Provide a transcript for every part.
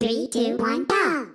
Three, two, one, go!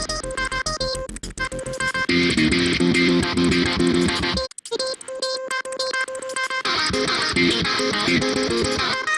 Thank you.